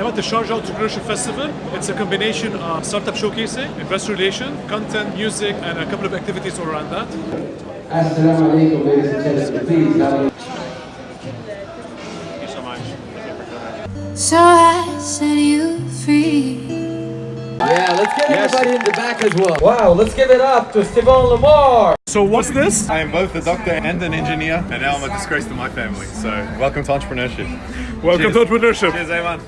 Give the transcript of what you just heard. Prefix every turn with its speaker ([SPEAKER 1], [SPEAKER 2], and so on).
[SPEAKER 1] I'm at the Sharjah Entrepreneurship Festival. It's a combination of startup showcasing, investor relation, content, music, and a couple of activities around that.
[SPEAKER 2] Assalamu alaikum, ladies and gentlemen. Please have
[SPEAKER 1] so much.
[SPEAKER 3] So I set you free.
[SPEAKER 4] Yeah, let's get everybody in the back as well. Wow, let's give it up to Steven Lamar.
[SPEAKER 1] So what's this?
[SPEAKER 5] I am both a doctor and an engineer, and now I'm a disgrace to my family. So, welcome to entrepreneurship.
[SPEAKER 1] Welcome
[SPEAKER 5] Cheers.
[SPEAKER 1] to entrepreneurship.
[SPEAKER 5] Cheers, everyone.